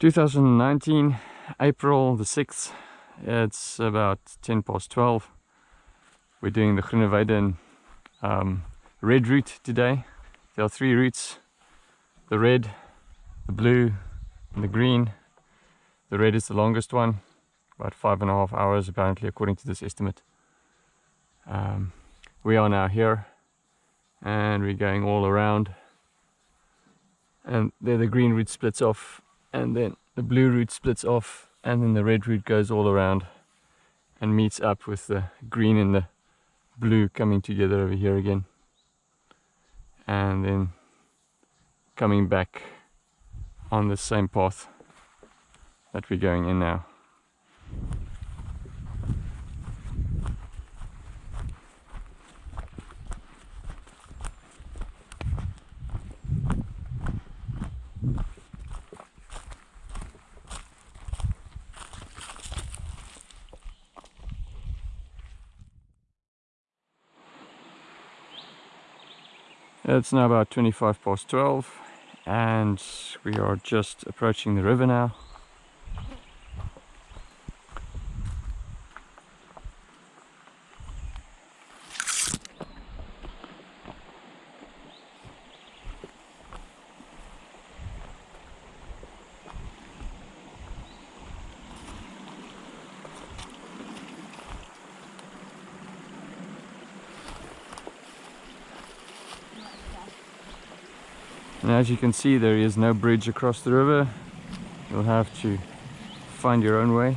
2019 April the 6th it's about 10 past 12 we're doing the Groeneweide um, red route today. There are three routes the red the blue and the green. The red is the longest one about five and a half hours apparently according to this estimate. Um, we are now here and we're going all around. And there the green route splits off and then the blue route splits off and then the red route goes all around and meets up with the green and the blue coming together over here again. And then coming back on the same path that we're going in now It's now about 25 past 12 and we are just approaching the river now. As you can see there is no bridge across the river. You'll have to find your own way.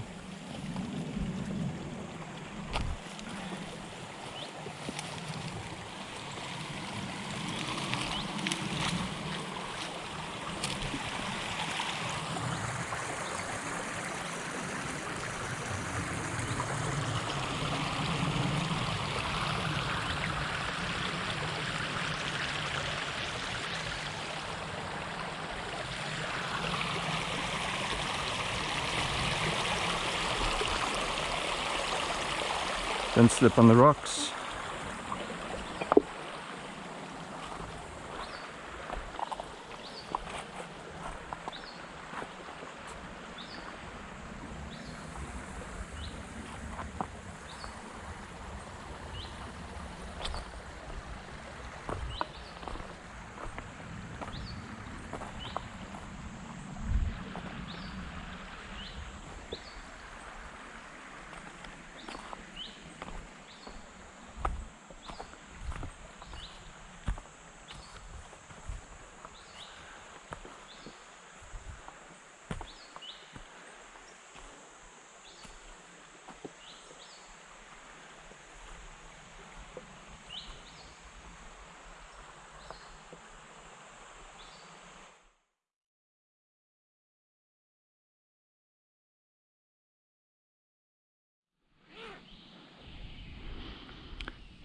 Don't slip on the rocks.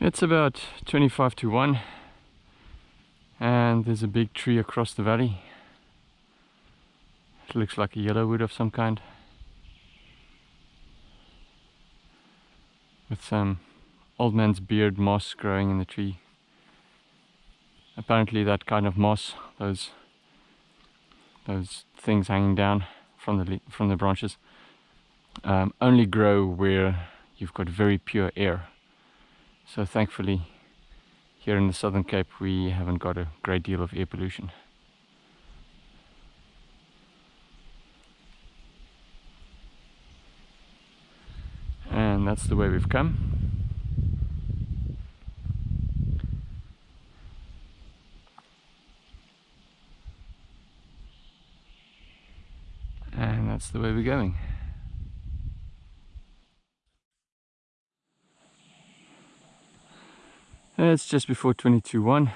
It's about 25 to 1 and there's a big tree across the valley. It looks like a yellowwood of some kind. With some old man's beard moss growing in the tree. Apparently that kind of moss, those those things hanging down from the from the branches, um, only grow where you've got very pure air so thankfully here in the Southern Cape we haven't got a great deal of air pollution. And that's the way we've come. And that's the way we're going. It's just before 22.1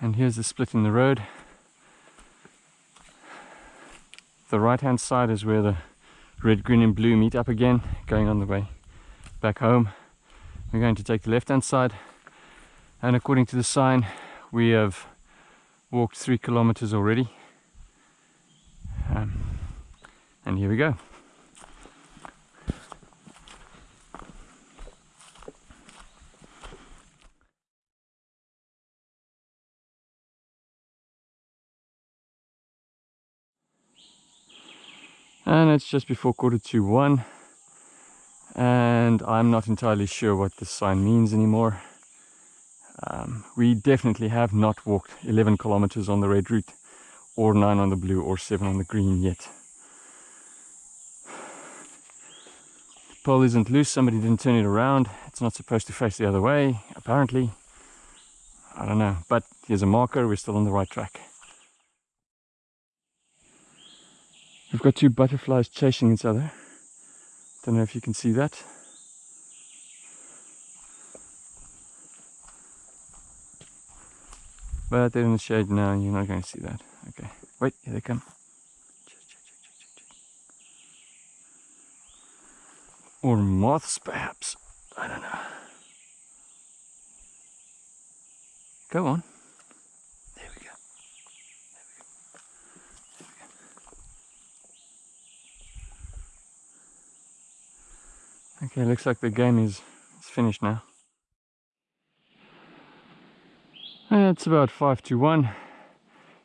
and here's the split in the road. The right hand side is where the red, green and blue meet up again going on the way back home. We're going to take the left hand side and according to the sign we have walked three kilometers already um, and here we go. And it's just before quarter to one. And I'm not entirely sure what this sign means anymore. Um, we definitely have not walked 11 kilometers on the red route or 9 on the blue or 7 on the green yet. The pole isn't loose. Somebody didn't turn it around. It's not supposed to face the other way apparently. I don't know but here's a marker. We're still on the right track We've got two butterflies chasing each other. Don't know if you can see that. But they're in the shade now, you're not going to see that. Okay, wait, here they come. Or moths, perhaps. I don't know. Go on. Okay, looks like the game is, is finished now. It's about 5 to 1.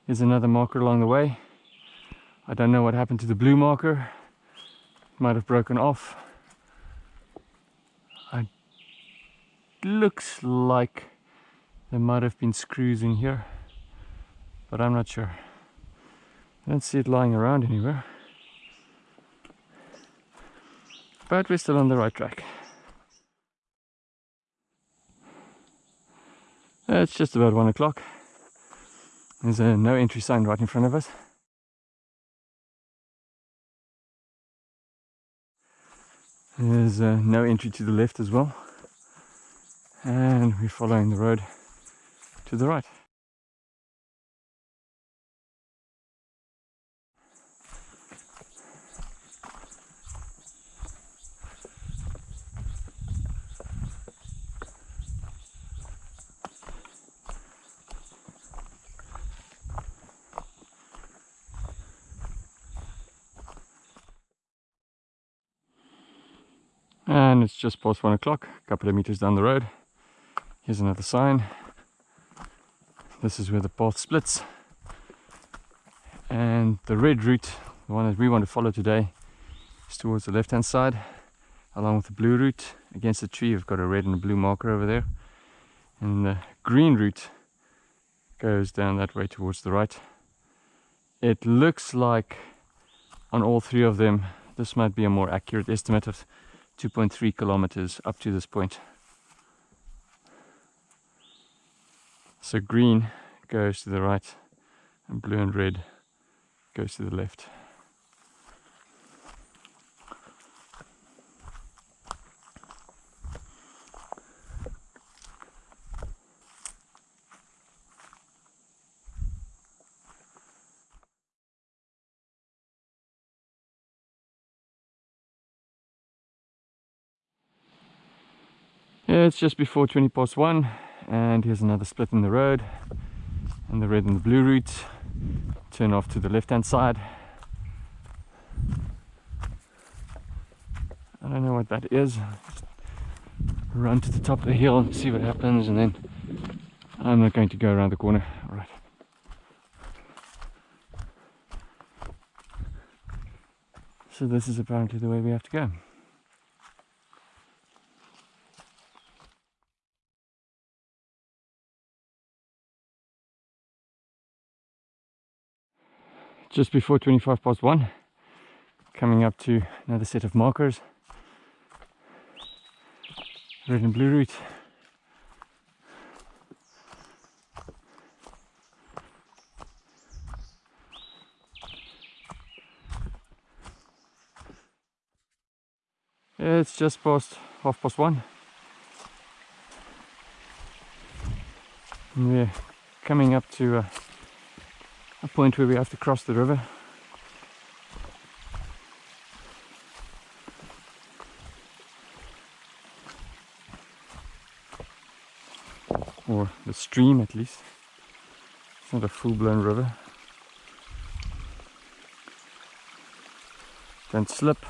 Here's another marker along the way. I don't know what happened to the blue marker. Might have broken off. I looks like there might have been screws in here, but I'm not sure. I don't see it lying around anywhere. But we're still on the right track. It's just about one o'clock. There's a no entry sign right in front of us. There's uh, no entry to the left as well. And we're following the road to the right. And it's just past one o'clock a couple of meters down the road. Here's another sign. This is where the path splits. And the red route the one that we want to follow today is towards the left hand side along with the blue route against the tree. We've got a red and a blue marker over there. And the green route goes down that way towards the right. It looks like on all three of them this might be a more accurate estimate of 2.3 kilometers up to this point. So green goes to the right and blue and red goes to the left. It's just before 20 past 1 and here's another split in the road and the red and the blue route. Turn off to the left hand side. I don't know what that is. Run to the top of the hill and see what happens and then I'm not going to go around the corner. All right. So this is apparently the way we have to go just before 25 past 1 coming up to another set of markers. Red and blue route. It's just past half past one. And we're coming up to uh, a point where we have to cross the river. Or the stream at least. It's not a full-blown river. Don't slip.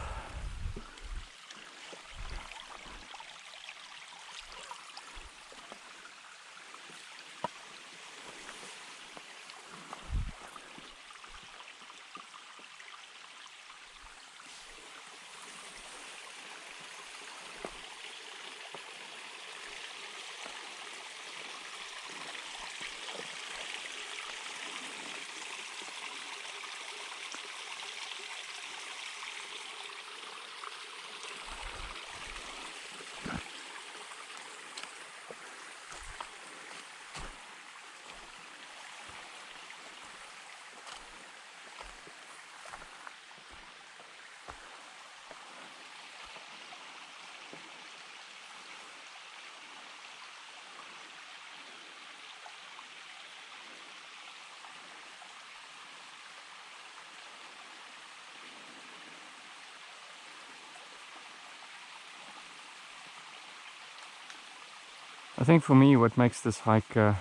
I think for me what makes this hike uh,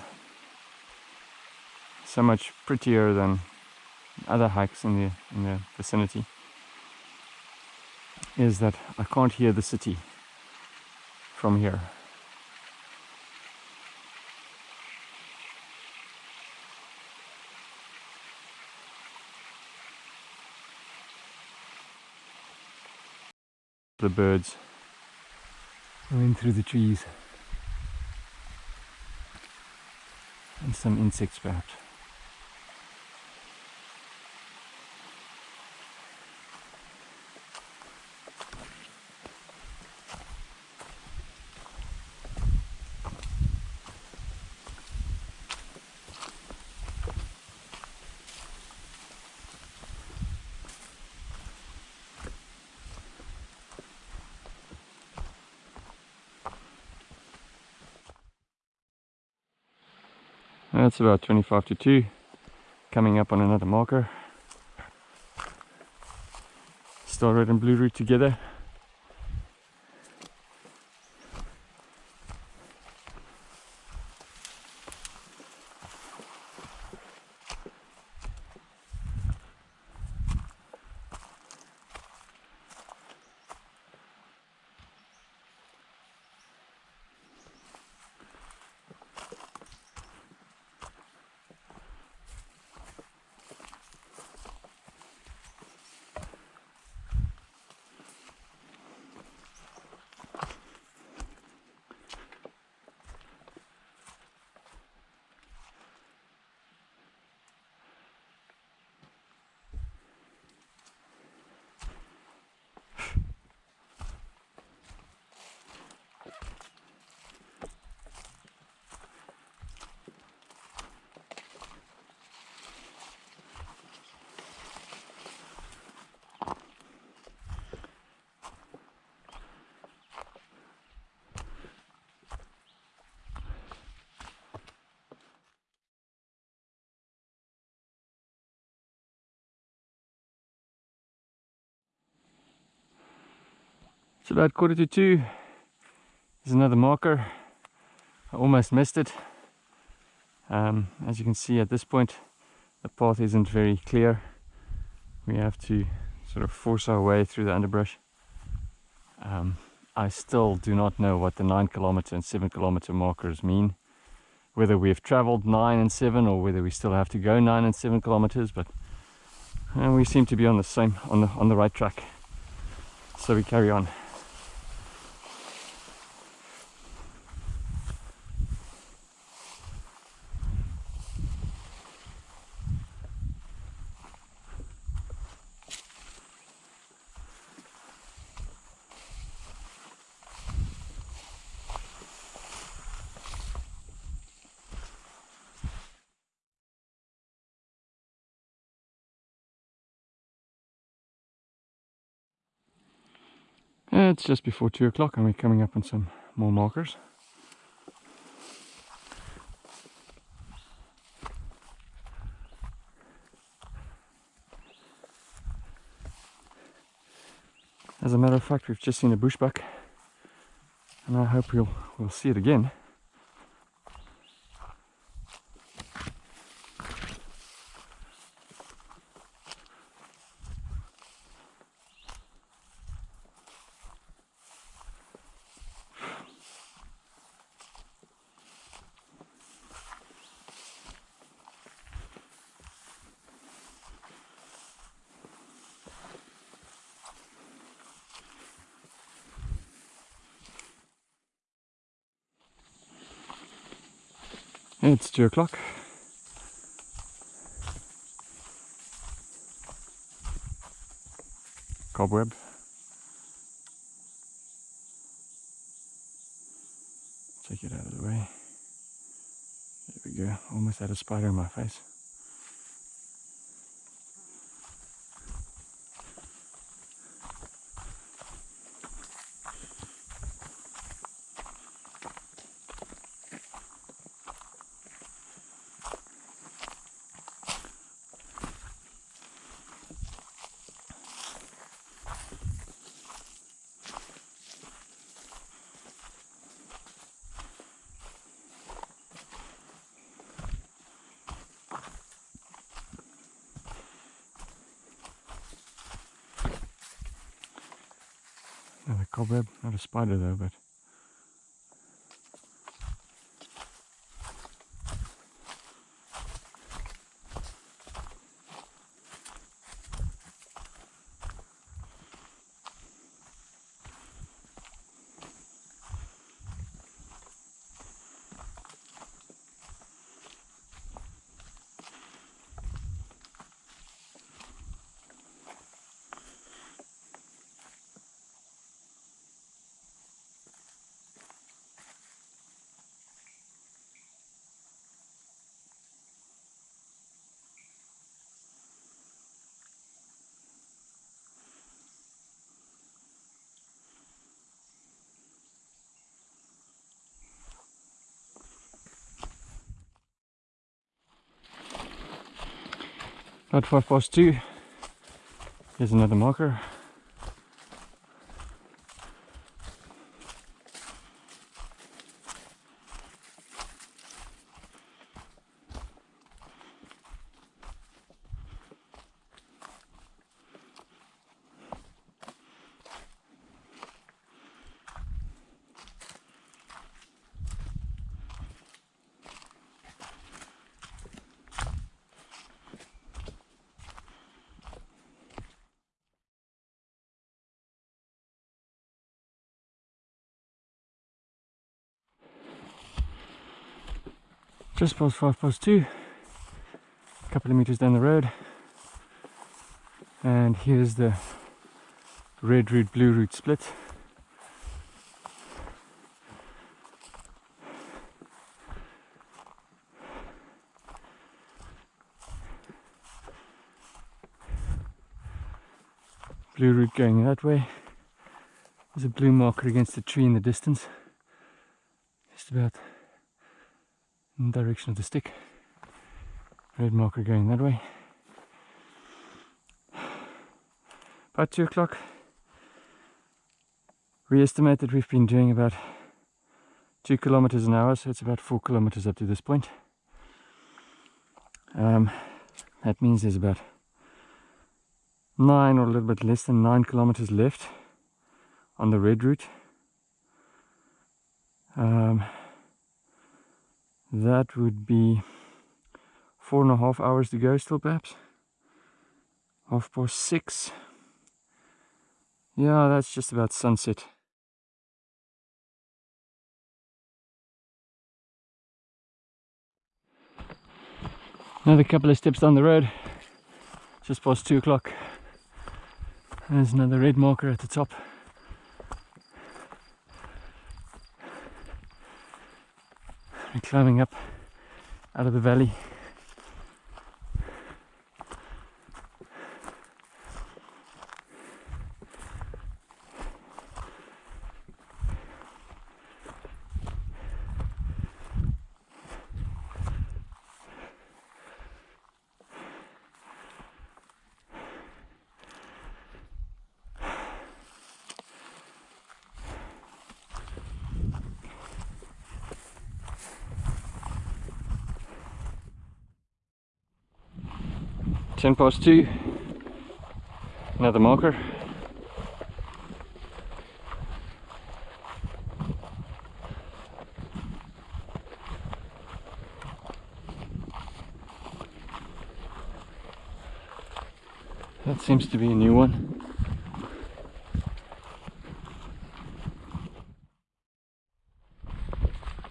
so much prettier than other hikes in the in the vicinity is that I can't hear the city from here. The birds going through the trees some insects perhaps. That's about 25 to 2. Coming up on another marker. Star red and blue route together. About quarter to two. There's another marker. I almost missed it. Um, as you can see at this point, the path isn't very clear. We have to sort of force our way through the underbrush. Um, I still do not know what the 9 kilometer and 7 kilometer markers mean. Whether we've traveled 9 and 7 or whether we still have to go 9 and 7 kilometers, but uh, we seem to be on the same on the on the right track. So we carry on. It's just before two o'clock and we're coming up on some more markers. As a matter of fact, we've just seen a bushbuck and I hope we'll, we'll see it again. Mm, it's two o'clock. Cobweb. Take it out of the way. There we go. Almost had a spider in my face. Spider though, but About five past two. Here's another marker. Just past five past two. A couple of meters down the road. And here's the red route blue route split. Blue route going that way. There's a blue marker against the tree in the distance. Just about in the direction of the stick. Red marker going that way. About two o'clock. We estimate that we've been doing about two kilometers an hour, so it's about four kilometers up to this point. Um, that means there's about nine or a little bit less than nine kilometers left on the red route. Um, that would be four and a half hours to go still perhaps? Half past six? Yeah that's just about sunset. Another couple of steps down the road just past two o'clock. There's another red marker at the top and climbing up out of the valley. Ten past two. Another marker. That seems to be a new one.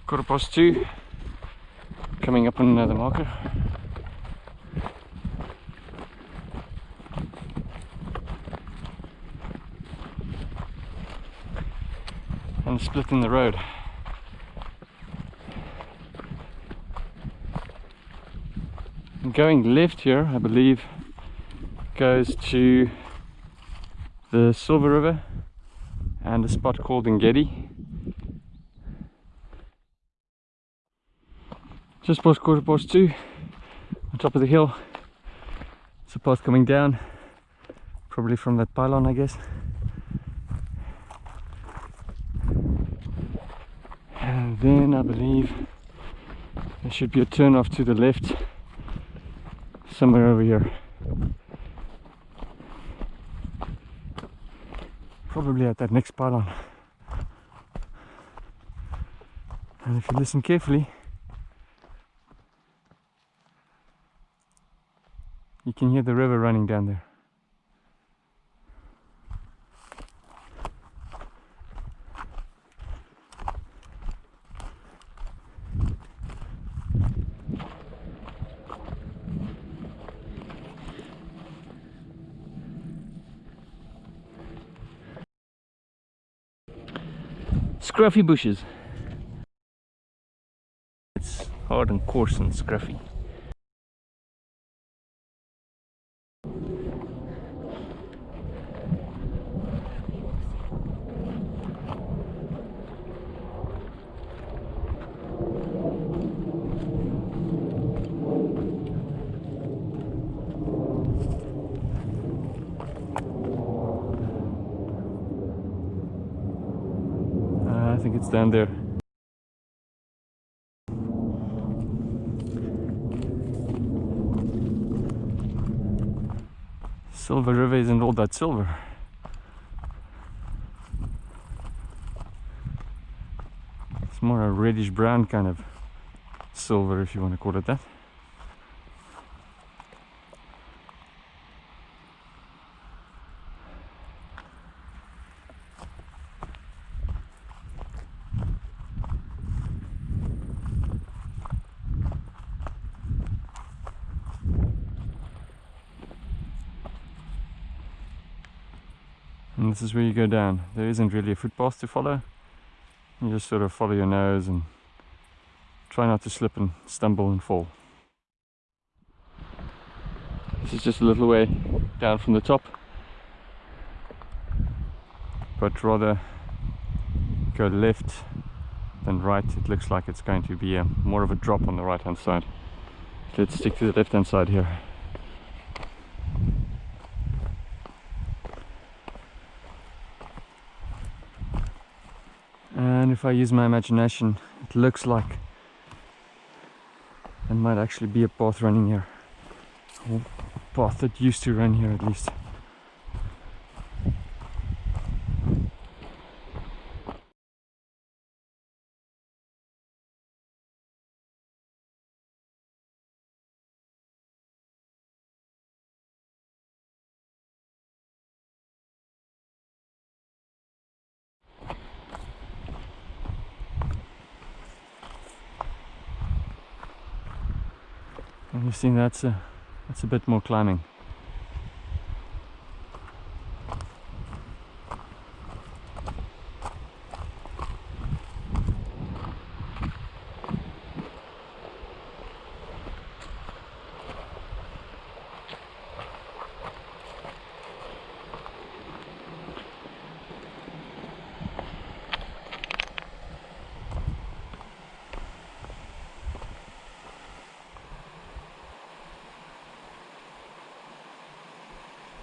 Quarter past two. Coming up on another marker. and splitting the road. And going left here, I believe, goes to the Silver River and a spot called Ngedi. Just past quarter past two, on top of the hill. It's a path coming down, probably from that pylon, I guess. and then I believe there should be a turn off to the left somewhere over here Probably at that next pylon. And if you listen carefully, you can hear the river running down there. Scruffy bushes. It's hard and coarse and scruffy. Uh, I think it's down there. Silver River isn't all silver. It's more a reddish brown kind of silver if you want to call it that. This is where you go down. There isn't really a footpath to follow. You just sort of follow your nose and try not to slip and stumble and fall. This is just a little way down from the top. But rather go left than right. It looks like it's going to be a, more of a drop on the right hand side. Let's stick to the left hand side here. and if I use my imagination it looks like there might actually be a path running here. A path that used to run here at least see that's a that's a bit more climbing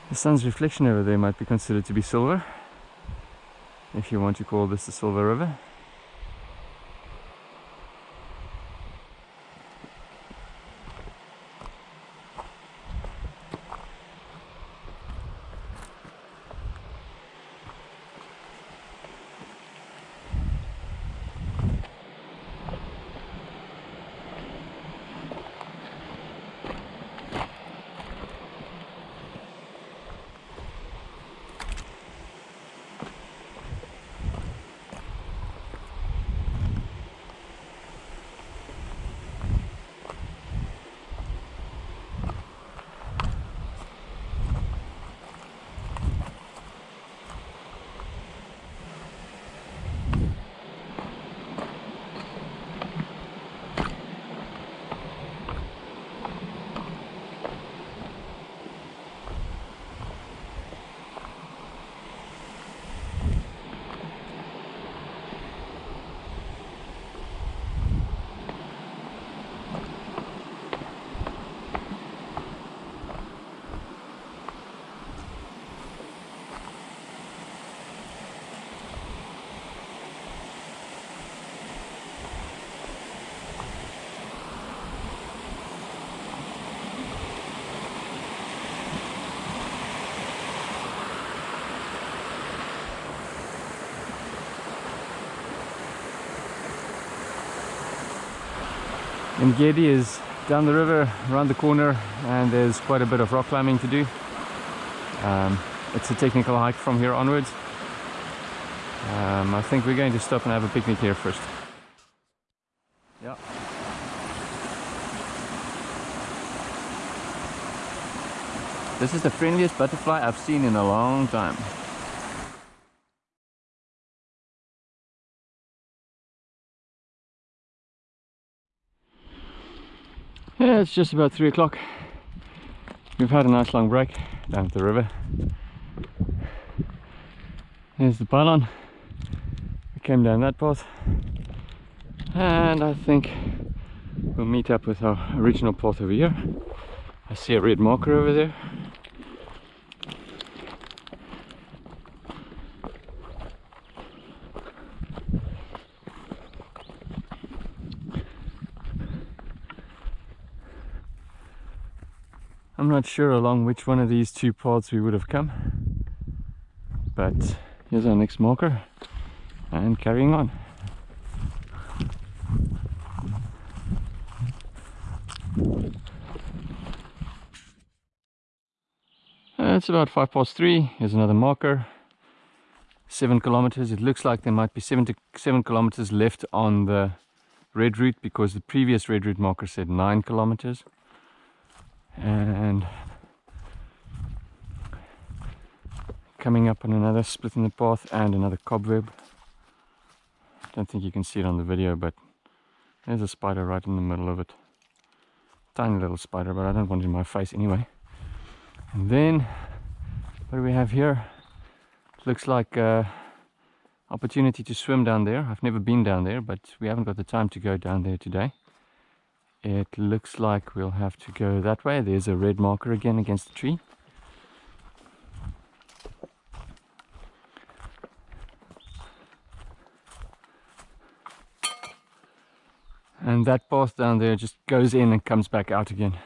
The sun's reflection over there might be considered to be silver, if you want to call this the Silver River. Ngedi is down the river, around the corner, and there's quite a bit of rock climbing to do. Um, it's a technical hike from here onwards. Um, I think we're going to stop and have a picnic here first. Yeah. This is the friendliest butterfly I've seen in a long time. Yeah, it's just about three o'clock. We've had a nice long break down at the river. There's the pylon. We came down that path. And I think we'll meet up with our original path over here. I see a red marker over there. Not sure along which one of these two paths we would have come. But here's our next marker and carrying on. It's about five past three. Here's another marker. Seven kilometers. It looks like there might be seven to seven kilometers left on the red route because the previous red route marker said nine kilometers and coming up on another split in the path and another cobweb. Don't think you can see it on the video but there's a spider right in the middle of it. Tiny little spider but I don't want it in my face anyway. And then what do we have here? Looks like a opportunity to swim down there. I've never been down there but we haven't got the time to go down there today it looks like we'll have to go that way. There's a red marker again against the tree. And that path down there just goes in and comes back out again.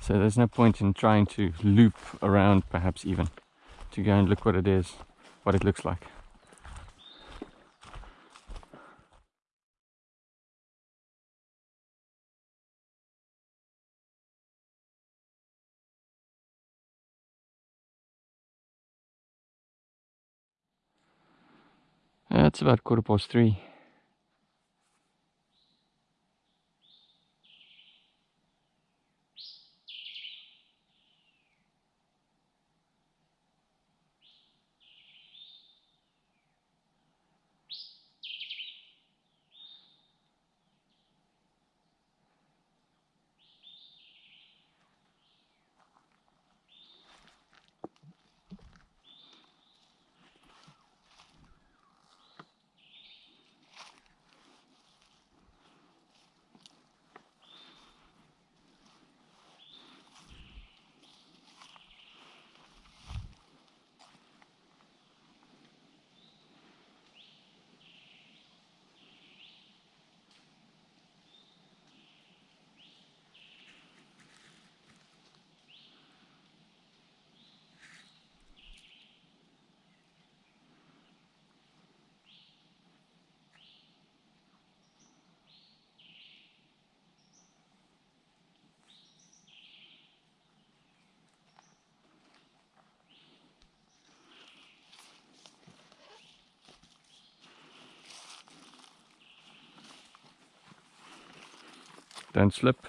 So there's no point in trying to loop around perhaps even to go and look what it is what it looks like It's about quarter past three. Don't slip.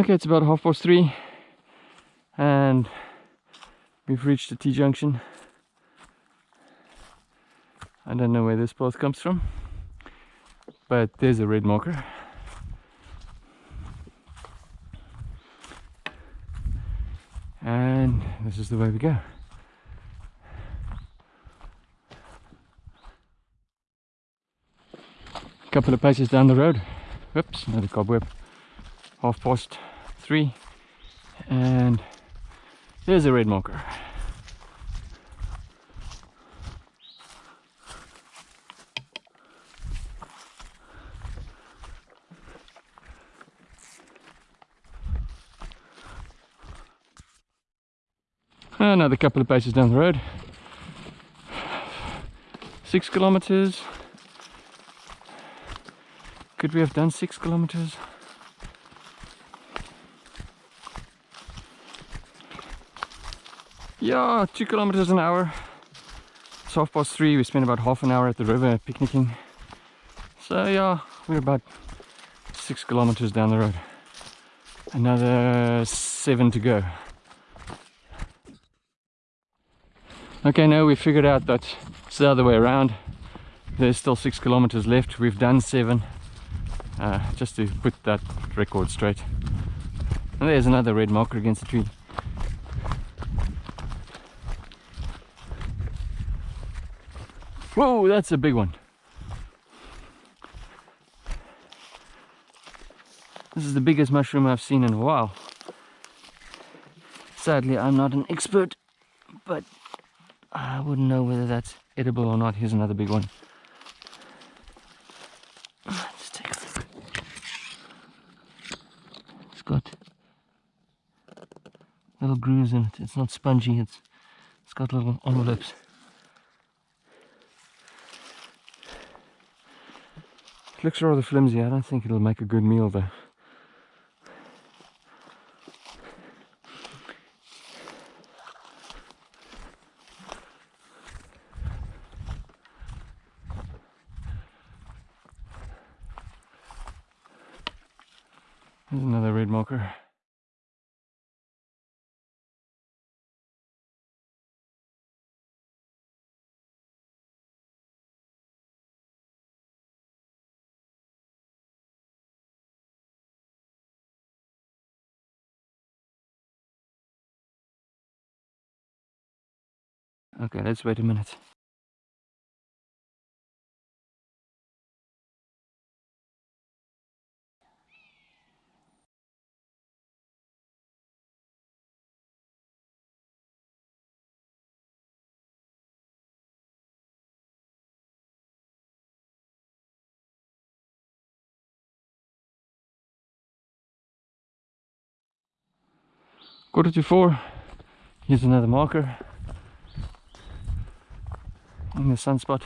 Okay, it's about half past three and we've reached the T-junction. I don't know where this path comes from, but there's a red marker. And this is the way we go. A couple of paces down the road. Oops, another cobweb. Half past three. And there's a red marker. Another couple of paces down the road. Six kilometers. Could we have done six kilometers? Yeah, two kilometers an hour. It's half past three. We spent about half an hour at the river picnicking. So yeah, we're about six kilometers down the road. Another seven to go. Okay, now we figured out that it's the other way around. There's still six kilometers left. We've done seven. Uh, just to put that record straight. And there's another red marker against the tree. Whoa, that's a big one. This is the biggest mushroom I've seen in a while. Sadly, I'm not an expert, but I wouldn't know whether that's edible or not. Here's another big one. Let's take a look. It's got little grooves in it. It's not spongy. It's it's got little envelopes. Looks rather flimsy. I don't think it'll make a good meal though. There's another red marker. Okay, let's wait a minute. Quarter to four. Here's another marker the sunspot.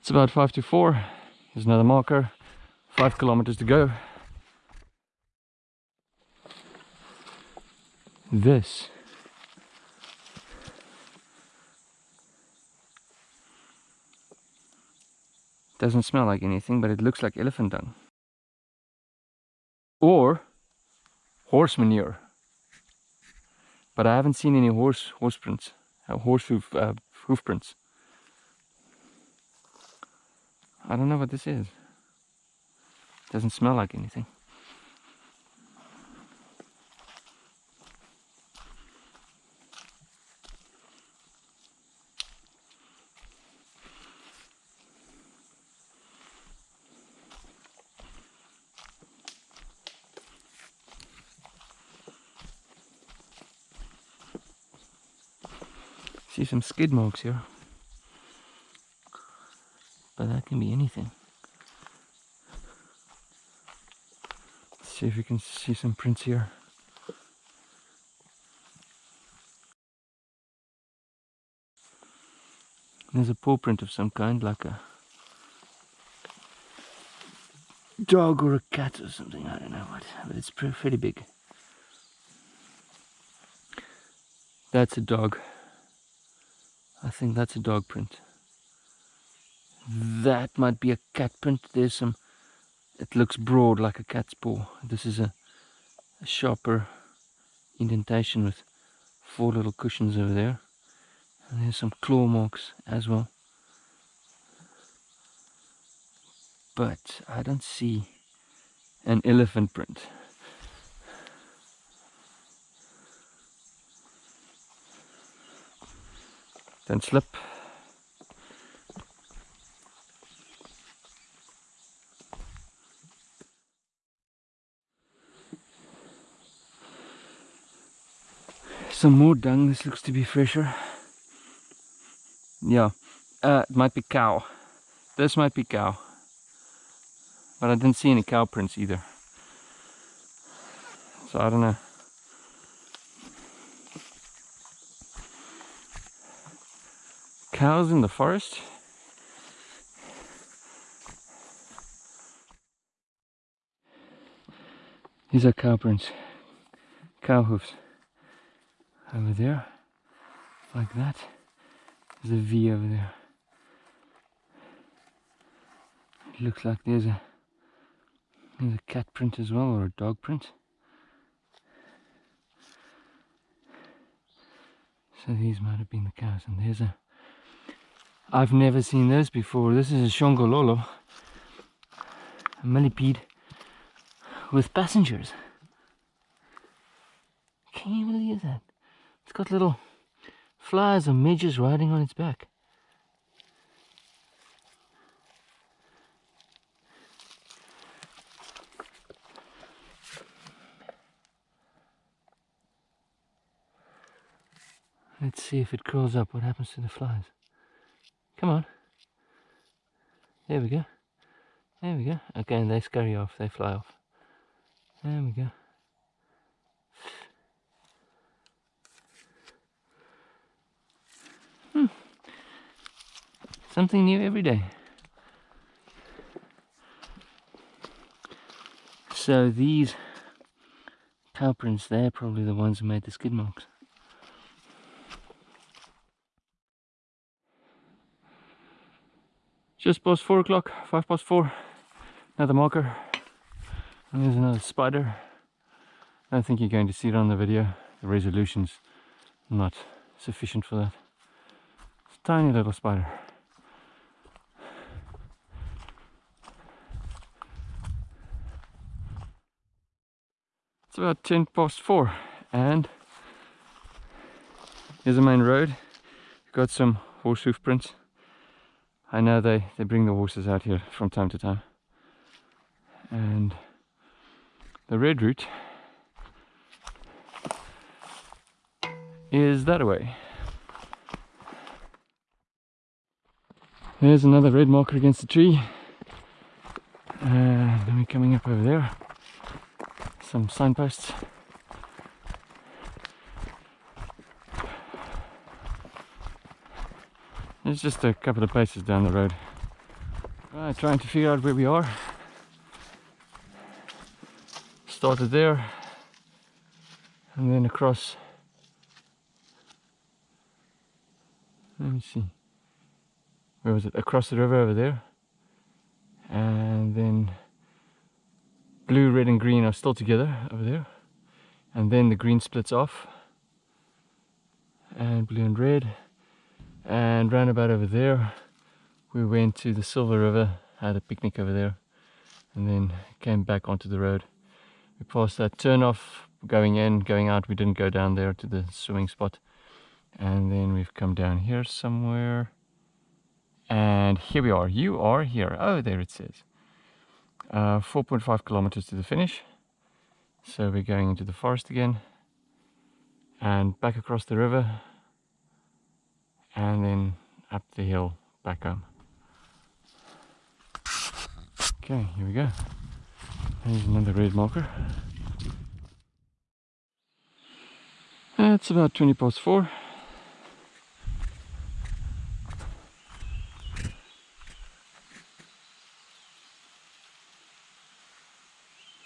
It's about five to four. Here's another marker. Five kilometers to go. This doesn't smell like anything, but it looks like elephant dung. Or horse manure. But I haven't seen any horse horse prints, uh, horse hoof, uh, hoof prints. I don't know what this is. Doesn't smell like anything. Some skid marks here. But that can be anything. Let's see if you can see some prints here. There's a paw print of some kind, like a dog or a cat or something, I don't know what, but it's pretty big. That's a dog. I think that's a dog print. That might be a cat print. There's some it looks broad like a cat's paw. This is a, a sharper indentation with four little cushions over there. And there's some claw marks as well. But I don't see an elephant print. Don't slip. Some more dung, this looks to be fresher. Yeah, uh, it might be cow. This might be cow. But I didn't see any cow prints either. So I don't know. Cows in the forest? These are cow prints. Cow hoofs. Over there. Like that. There's a V over there. It looks like there's a there's a cat print as well or a dog print. So these might have been the cows and there's a I've never seen this before. This is a Shongololo. A millipede with passengers. Can you believe that? It's got little flies and midges riding on its back. Let's see if it crawls up. What happens to the flies? Come on. There we go. There we go. Again, they scurry off. They fly off. There we go. Hmm. Something new every day. So these cow prints, they're probably the ones who made the skid marks. Just past four o'clock, five past four. Another marker. And there's another spider. I don't think you're going to see it on the video. The resolution's not sufficient for that. It's a tiny little spider. It's about 10 past 4 and here's the main road. Got some horse hoof prints. I know they, they bring the horses out here from time to time. And the red route is that way. There's another red marker against the tree. And then we're coming up over there. Some signposts. It's just a couple of places down the road. Right, trying to figure out where we are. Started there and then across. Let me see. Where was it? Across the river over there. And then blue, red and green are still together over there. And then the green splits off. And blue and red and round about over there we went to the Silver River had a picnic over there and then came back onto the road. We passed that turn off going in going out. We didn't go down there to the swimming spot. And then we've come down here somewhere. And here we are. You are here. Oh there it says. Uh, 4.5 kilometers to the finish. So we're going into the forest again. And back across the river and then up the hill back home. Okay, here we go. There's another red marker. It's about 20 past 4.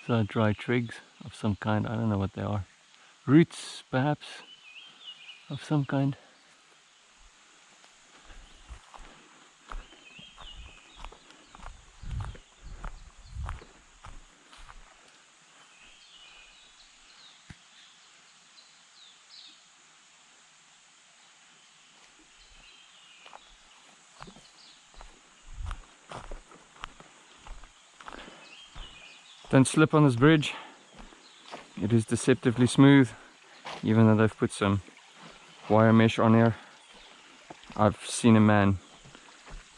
So dry twigs of some kind, I don't know what they are. Roots perhaps of some kind. Don't slip on this bridge. It is deceptively smooth, even though they've put some wire mesh on here. I've seen a man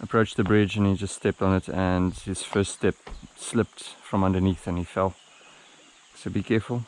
approach the bridge and he just stepped on it and his first step slipped from underneath and he fell. So be careful.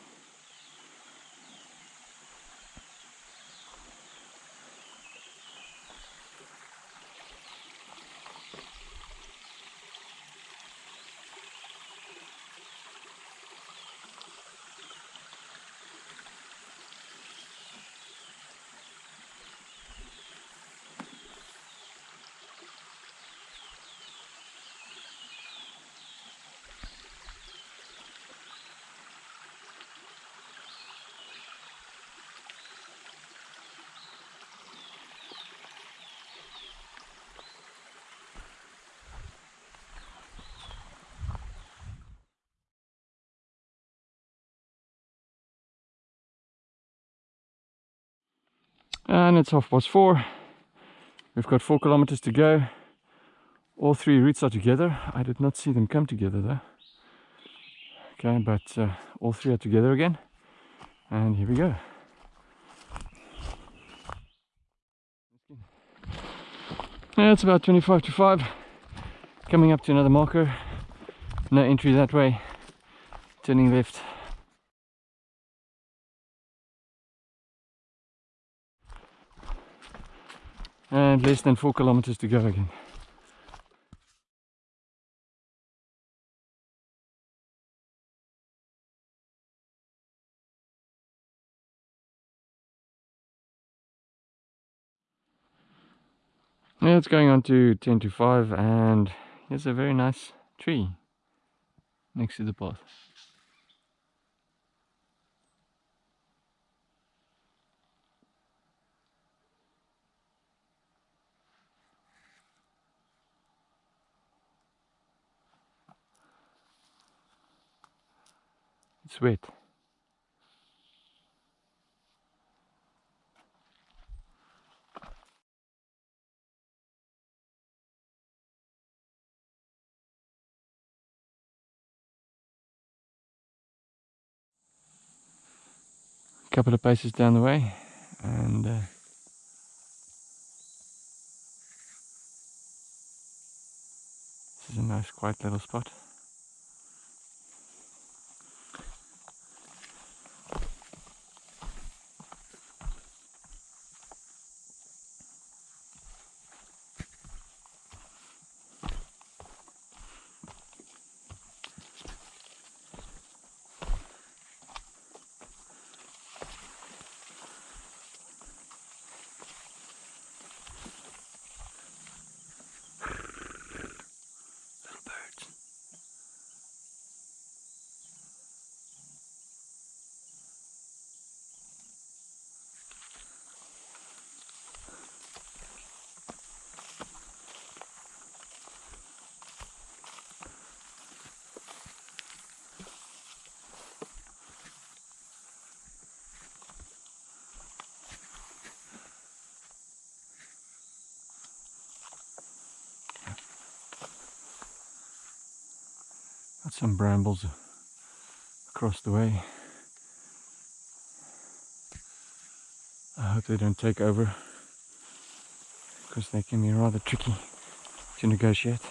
And it's half past four. We've got four kilometers to go. All three routes are together. I did not see them come together though. Okay but uh, all three are together again. And here we go. Yeah, it's about 25 to 5 coming up to another marker. No entry that way. Turning left and less than four kilometers to go again. Yeah, it's going on to 10 to 5 and here's a very nice tree next to the path. It's wet. A couple of paces down the way and uh, this is a nice quiet little spot. Got some brambles across the way. I hope they don't take over because they can be rather tricky to negotiate.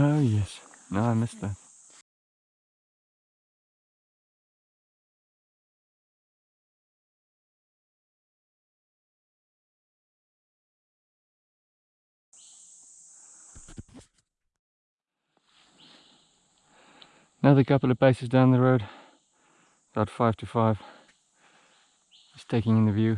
Oh yes, no I missed that. Another couple of paces down the road, about five to five, just taking in the view.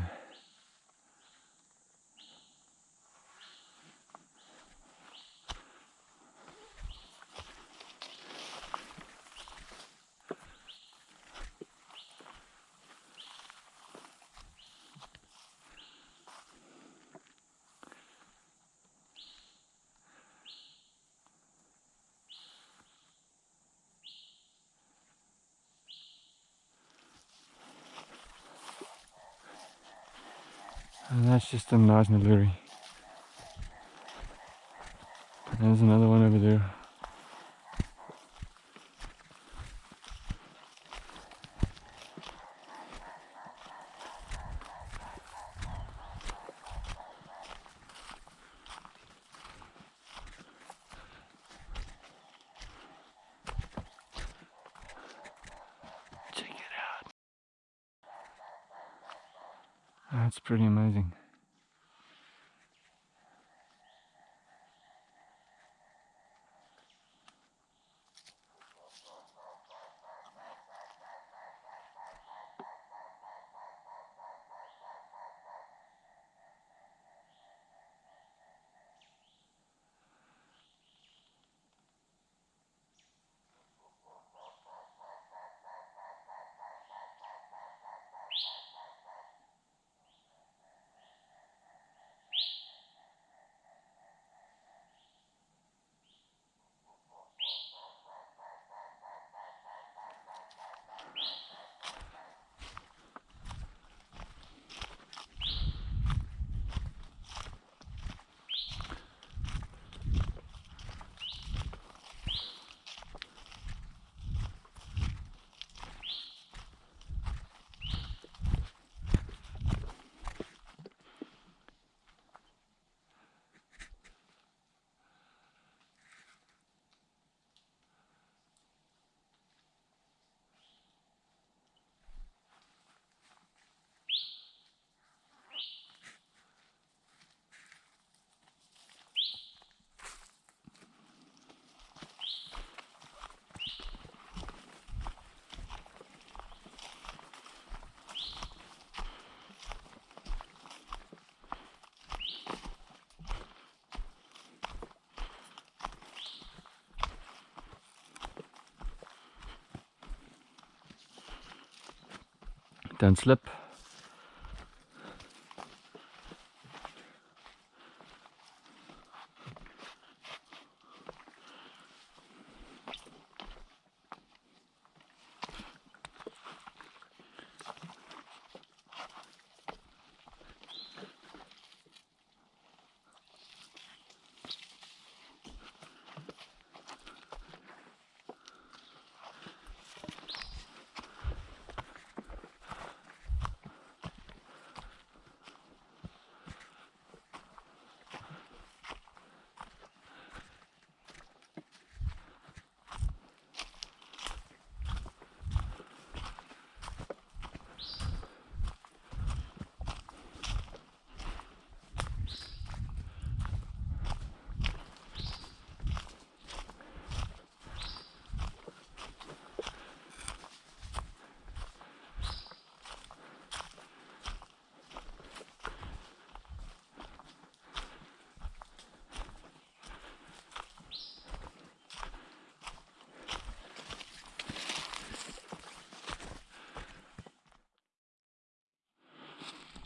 And that's just a nice Naluri. There's another one over there. That's pretty amazing. Don't slip.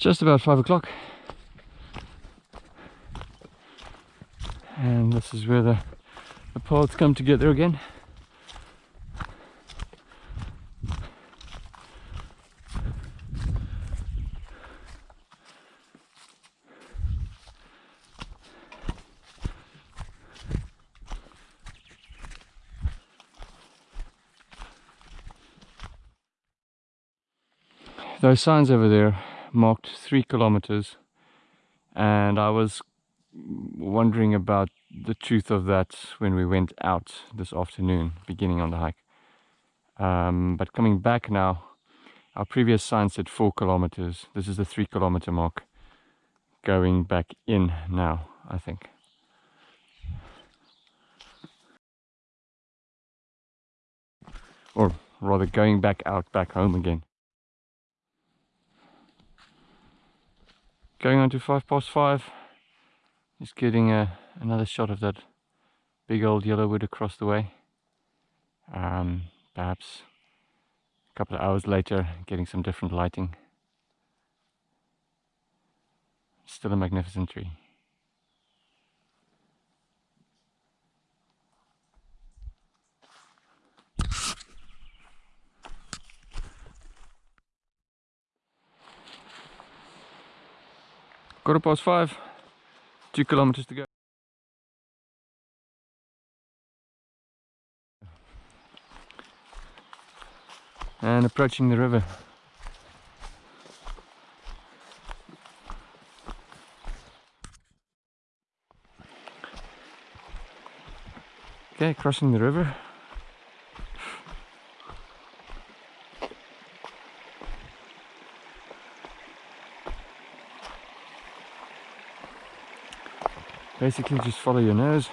Just about five o'clock. And this is where the, the paths come together again. Those signs over there marked three kilometers and I was wondering about the truth of that when we went out this afternoon beginning on the hike. Um, but coming back now our previous sign said four kilometers. This is the three kilometer mark going back in now I think. Or rather going back out back home again Going on to five past five. Just getting a, another shot of that big old yellow wood across the way. Um, perhaps a couple of hours later, getting some different lighting. Still a magnificent tree. Quarter past five, two kilometers to go. And approaching the river. Okay, crossing the river. Basically just follow your nose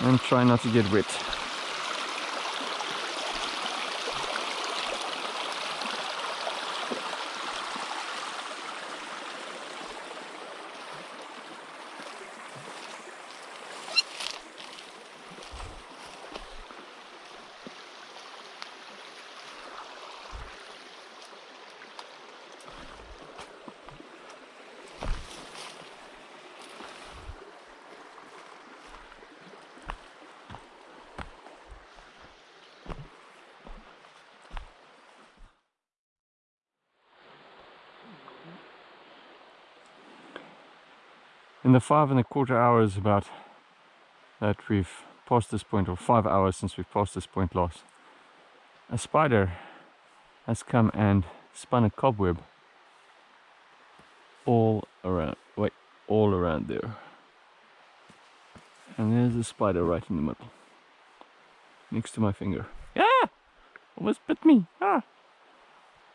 and try not to get wet. In the five and a quarter hours about that we've passed this point or five hours since we've passed this point last a spider has come and spun a cobweb all around wait all around there. And there's a spider right in the middle next to my finger. Ah! Almost bit me. Ah!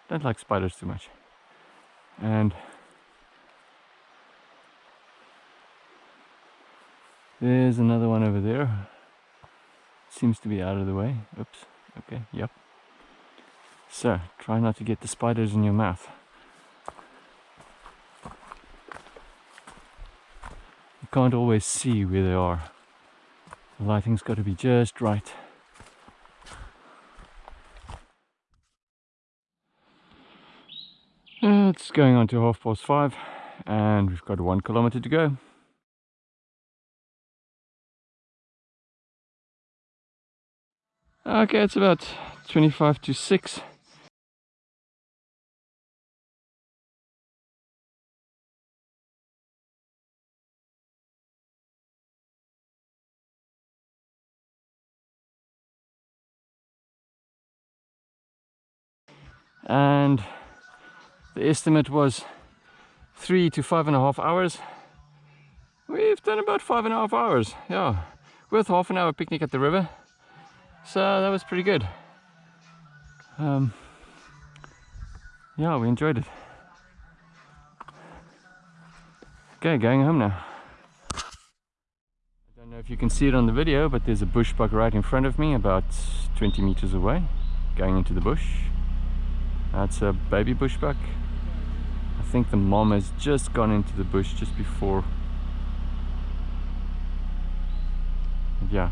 Don't like spiders too much. And There's another one over there. Seems to be out of the way. Oops. Okay, yep. So, try not to get the spiders in your mouth. You can't always see where they are. The lighting's got to be just right. It's going on to half past five and we've got one kilometer to go. Okay, it's about 25 to 6. And the estimate was three to five and a half hours. We've done about five and a half hours, yeah. With half an hour picnic at the river. So that was pretty good. Um, yeah, we enjoyed it. Okay, going home now. I don't know if you can see it on the video, but there's a bush buck right in front of me, about 20 meters away, going into the bush. That's a baby bush buck. I think the mom has just gone into the bush just before. Yeah,